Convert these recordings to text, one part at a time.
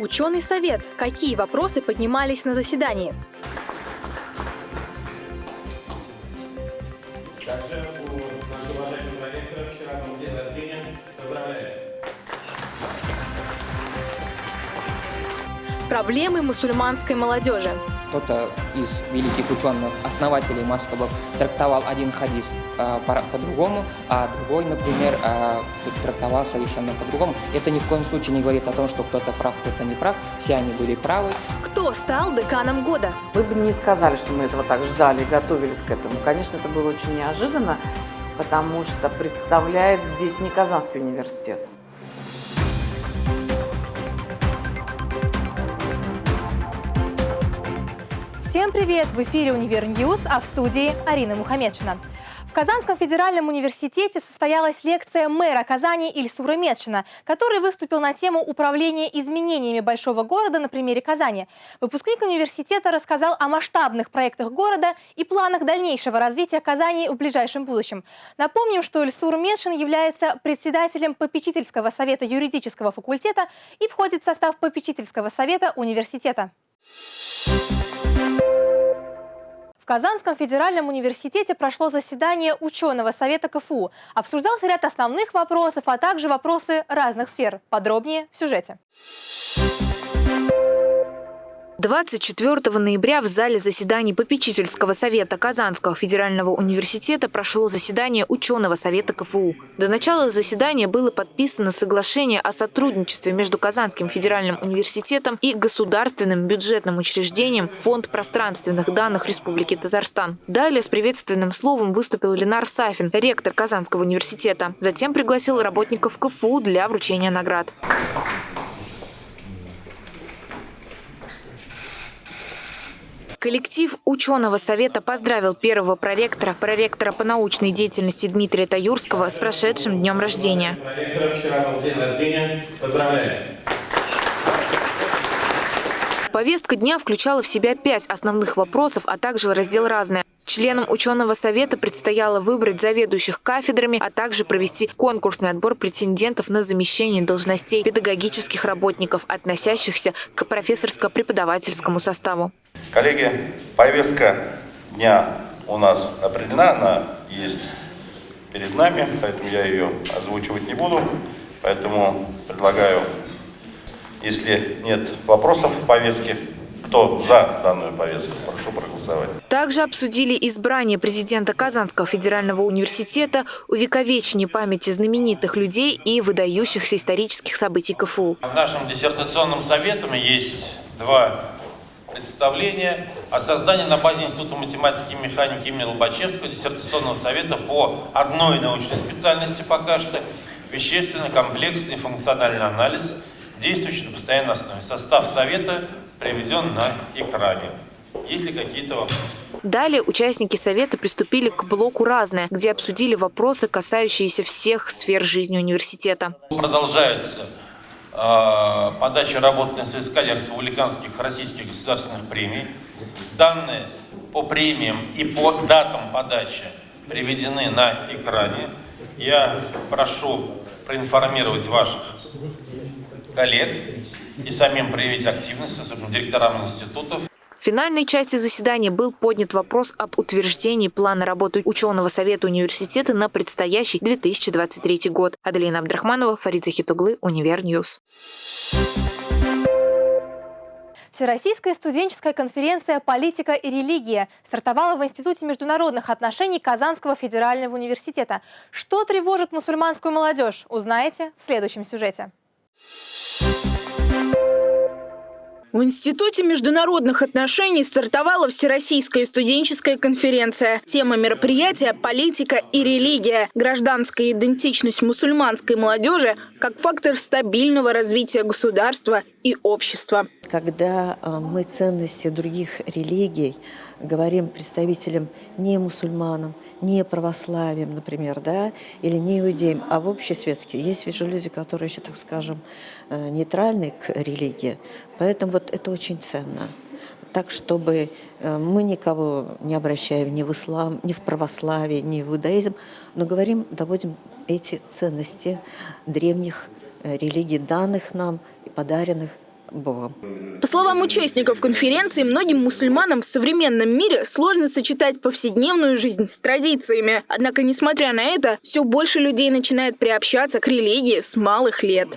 Ученый совет. Какие вопросы поднимались на заседании? Также у нашего уважаемого ректора вчера был день рождения. Поздравляю! Проблемы мусульманской молодежи. Кто-то из великих ученых, основателей Маскабов, трактовал один хадис э, по- по-другому, а другой, например, э, трактовал совершенно по-другому. Это ни в коем случае не говорит о том, что кто-то прав, кто-то не прав. Все они были правы. Кто стал деканом года? Вы бы не сказали, что мы этого так ждали и готовились к этому. Конечно, это было очень неожиданно, потому что представляет здесь не Казанский университет. Всем привет! В эфире «Univer News», а в студии Арина Мухамедшина. В Казанском федеральном университете состоялась лекция мэра Казани Ильсура Медшина, который выступил на тему управления изменениями большого города на примере Казани. Выпускник университета рассказал о масштабных проектах города и планах дальнейшего развития Казани в ближайшем будущем. Напомним, что Ильсур Медшин является председателем попечительского совета юридического факультета и входит в состав попечительского совета университета. Казанском федеральном университете прошло заседание ученого совета КФУ. Обсуждался ряд основных вопросов, а также вопросы разных сфер. Подробнее в сюжете. 24 ноября в зале заседаний попечительского совета Казанского федерального университета прошло заседание ученого совета КФУ. До начала заседания было подписано соглашение о сотрудничестве между Казанским федеральным университетом и государственным бюджетным учреждением Фонд пространственных данных Республики Татарстан. Далее с приветственным словом выступил Ленар Сафин, ректор Казанского университета. Затем пригласил работников КФУ для вручения наград. Коллектив ученого совета поздравил первого проректора, проректора по научной деятельности Дмитрия Таюрского с прошедшим днем рождения. Вчера был день рождения. Поздравляю! Повестка дня включала в себя пять основных вопросов, а также раздел «Разное». Членам ученого совета предстояло выбрать заведующих кафедрами, а также провести конкурсный отбор претендентов на замещение должностей педагогических работников, относящихся к профессорско-преподавательскому составу. Коллеги, повестка дня у нас определена, она есть перед нами, поэтому я ее озвучивать не буду. Поэтому предлагаю, если нет вопросов в повестке, кто за данную повестку, прошу проголосовать. Также обсудили избрание президента Казанского федерального университета, увековечение памяти знаменитых людей и выдающихся исторических событий КФУ. В нашем диссертационном совете есть два представления о создании на базе Института математики и механики имени Лобачевского диссертационного совета по одной научной специальности пока что вещественный, комплексный, функциональный анализ, действующий на постоянной основе. Состав совета приведен на экране. Есть ли какие-то вопросы? Далее участники совета приступили к блоку «Разное», где обсудили вопросы, касающиеся всех сфер жизни университета. Продолжается э, подача работ на соискателей республиканских российских государственных премий. Данные по премиям и по датам подачи приведены на экране. Я прошу проинформировать ваших коллег и самим проявить активность, особенно директорам институтов, В финальной части заседания был поднят вопрос об утверждении плана работы ученого совета университета на предстоящий 2023 год. Аделина Абдрахманова, Фарид Захитуглы, Univer News. Всероссийская студенческая конференция «Политика и религия» стартовала в Институте международных отношений Казанского федерального университета. Что тревожит мусульманскую молодежь, узнаете в следующем сюжете. В Институте международных отношений стартовала Всероссийская студенческая конференция. Тема мероприятия – политика и религия. Гражданская идентичность мусульманской молодежи как фактор стабильного развития государства и общества. Когда э, мы ценности других религий говорим представителям не мусульманам, не православием, например, да, или не иудеям, а в общесветские. Есть ведь же люди, которые еще, так скажем, э, нейтральны к религии. Поэтому вот это очень ценно. Так, чтобы э, мы никого не обращаем ни в ислам, ни в православие, ни в иудаизм, но говорим, доводим эти ценности древних религий, данных нам и подаренных Богом. По словам участников конференции, многим мусульманам в современном мире сложно сочетать повседневную жизнь с традициями. Однако, несмотря на это, все больше людей начинает приобщаться к религии с малых лет.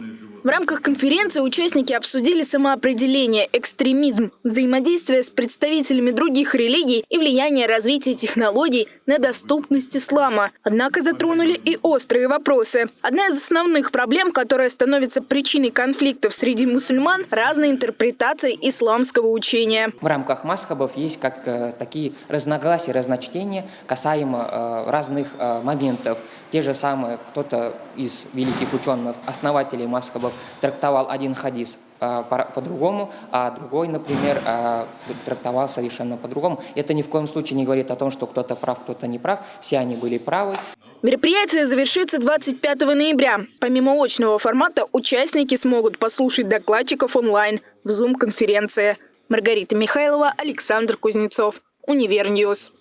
В рамках конференции участники обсудили самоопределение, экстремизм, взаимодействие с представителями других религий и влияние развития технологий на доступность ислама. Однако затронули и острые вопросы. Одна из основных проблем, которая становится причиной конфликтов среди мусульман – разные интерпретации исламского учения. В рамках масхабов есть как э, такие разногласия, разночтения касаемо э, разных э, моментов. Те же самые, кто-то из великих ученых, основателей масхабов, трактовал один хадис по- по-другому, а другой, например, э, трактовал совершенно по-другому. Это ни в коем случае не говорит о том, что кто-то прав, кто-то не прав. Все они были правы. Мероприятие завершится 25 ноября. Помимо очного формата, участники смогут послушать докладчиков онлайн в Zoom-конференции. Маргарита Михайлова, Александр Кузнецов. Univer News.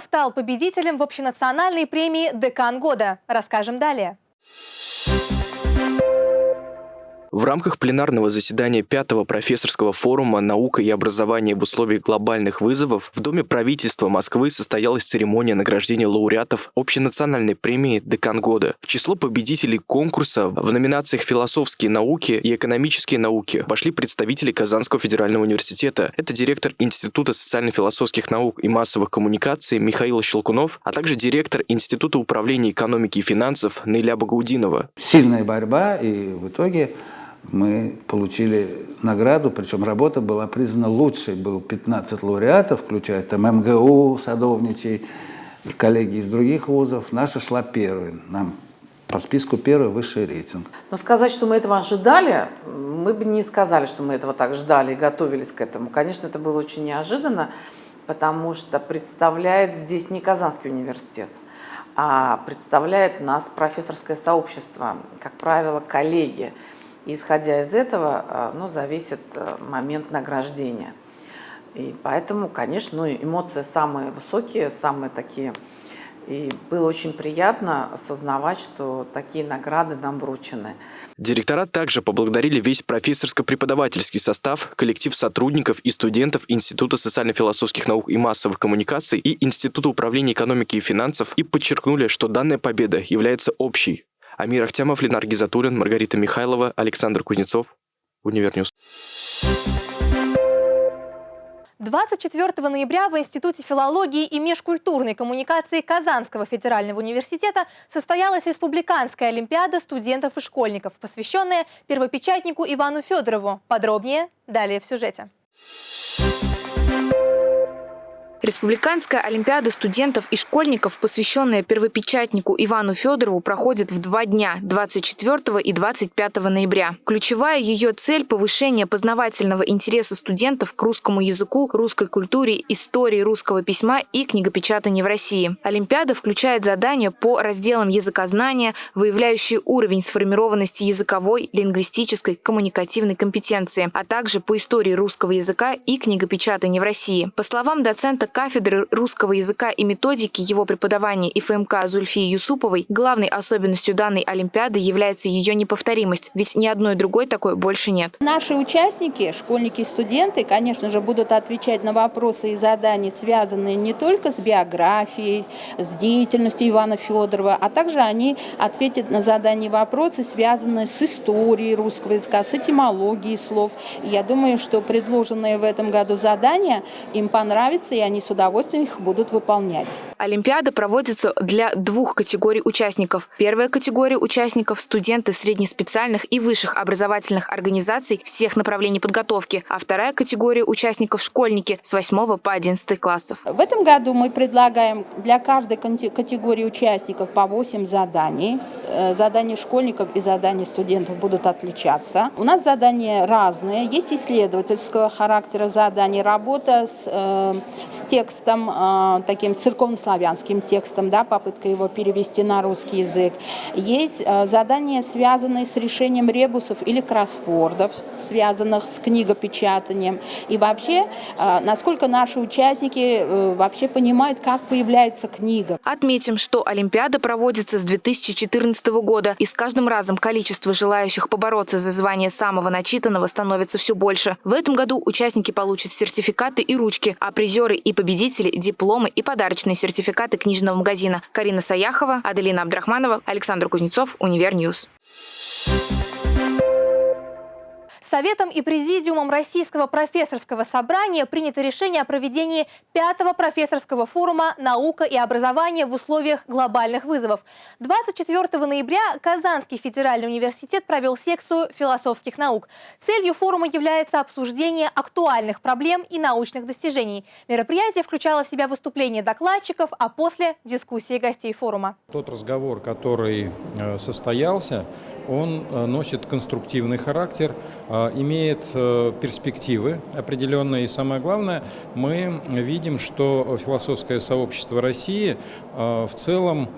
Стал победителем в общенациональной премии «Декан года»? Расскажем далее. В рамках пленарного заседания пятого профессорского форума «Наука и образование в условиях глобальных вызовов» в Доме правительства Москвы состоялась церемония награждения лауреатов общенациональной премии «Декан года». В число победителей конкурса в номинациях «Философские науки» и «Экономические науки» вошли представители Казанского федерального университета. Это директор Института социально-философских наук и массовых коммуникаций Михаил Щелкунов, а также директор Института управления экономики и финансов Наиля Багаудинова. сильная борьба, и в итоге мы получили награду, причем работа была признана лучшей. Было 15 лауреатов, включая там МГУ, Садовничий, коллеги из других вузов. Наша шла первой. Нам по списку первый высший рейтинг. Но сказать, что мы этого ожидали, мы бы не сказали, что мы этого так ждали и готовились к этому. Конечно, это было очень неожиданно, потому что представляет здесь не Казанский университет, а представляет нас профессорское сообщество, как правило, коллеги. И исходя из этого, э, ну, зависит э, момент награждения. И поэтому, конечно, ну, эмоции самые высокие, самые такие. И было очень приятно осознавать, что такие награды нам вручены. Директора также поблагодарили весь профессорско-преподавательский состав, коллектив сотрудников и студентов Института социально-философских наук и массовых коммуникаций и Института управления экономики и финансов и подчеркнули, что данная победа является общей. Амир Ахтямов, Ленар Гизатуллин, Маргарита Михайлова, Александр Кузнецов, Univer News. 24 ноября в Институте филологии и межкультурной коммуникации Казанского федерального университета состоялась республиканская олимпиада студентов и школьников, посвященная первопечатнику Ивану Федорову. Подробнее далее в сюжете. Республиканская олимпиада студентов и школьников, посвященная первопечатнику Ивану Федорову, проходит в два дня – 24 и 25 ноября. Ключевая ее цель – повышение познавательного интереса студентов к русскому языку, русской культуре, истории русского письма и книгопечатанию в России. Олимпиада включает задания по разделам языкознания, выявляющие уровень сформированности языковой, лингвистической, коммуникативной компетенции, а также по истории русского языка и книгопечатания в России. По словам доцента кафедры русского языка и методики его преподавания ИФМК Зульфии Юсуповой, главной особенностью данной Олимпиады является ее неповторимость, ведь ни одной другой такой больше нет. Наши участники, школьники и студенты, конечно же, будут отвечать на вопросы и задания, связанные не только с биографией, с деятельностью Ивана Федорова, а также они ответят на задания и вопросы, связанные с историей русского языка, с этимологией слов. Я думаю, что предложенные в этом году задания им понравятся, и они с удовольствием их будут выполнять. Олимпиада проводится для двух категорий участников. Первая категория участников – студенты среднеспециальных и высших образовательных организаций всех направлений подготовки, а вторая категория участников – школьники с 8 по 11 классов. В этом году мы предлагаем для каждой категории участников по 8 заданий. Э, Задания школьников и задания студентов будут отличаться. У нас задания разные. Есть исследовательского характера задания, работа с, э, с текстом, э, таким церковнославянским текстом, да, попытка его перевести на русский язык. Есть э, задания, связанные с решением ребусов или кроссвордов, связанных с книгопечатанием. И вообще, э, насколько наши участники вообще понимают, как появляется книга. Отметим, что Олимпиада проводится с 2014 года, и с каждым разом количество желающих побороться за звание самого начитанного становится все больше. В этом году участники получат сертификаты и ручки, а призеры и победители – дипломы и подарочные сертификаты книжного магазина. Карина Саяхова, Аделина Абдрахманова, Александр Кузнецов, Univer News. Советом и Президиумом Российского профессорского собрания принято решение о проведении пятого профессорского форума «Наука и образование в условиях глобальных вызовов». 24 ноября Казанский федеральный университет провел секцию философских наук. Целью форума является обсуждение актуальных проблем и научных достижений. Мероприятие включало в себя выступления докладчиков, а после – дискуссии гостей форума. Тот разговор, который э, состоялся, он э, носит конструктивный характер, э, имеет э, перспективы определенные. И самое главное, мы видим, что философское сообщество России э, в целом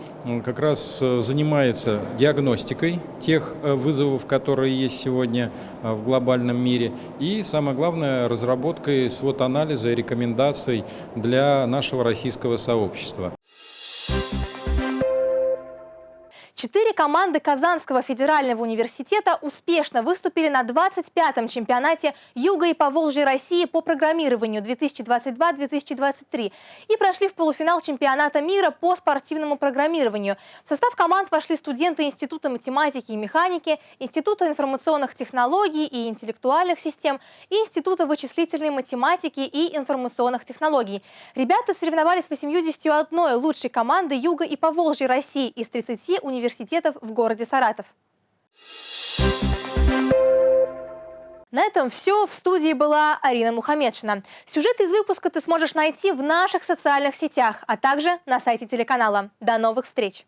как раз э, занимается диагностикой тех вызовов, которые есть сегодня в глобальном мире. И самое главное, разработкой свод-анализа и рекомендаций для нашего российского сообщества. Четыре команды Казанского федерального университета успешно выступили на 25-м чемпионате Юга и Поволжья России по программированию 2022-2023 и прошли в полуфинал чемпионата мира по спортивному программированию. В состав команд вошли студенты Института математики и механики, Института информационных технологий и интеллектуальных систем и Института вычислительной математики и информационных технологий. Ребята соревновались с 81 лучшей командой Юга и Поволжья России из 30 университетов университетов в городе Саратов. На этом все. В студии была Арина Мухамедшина. Сюжет из выпуска ты сможешь найти в наших социальных сетях, а также на сайте телеканала. До новых встреч!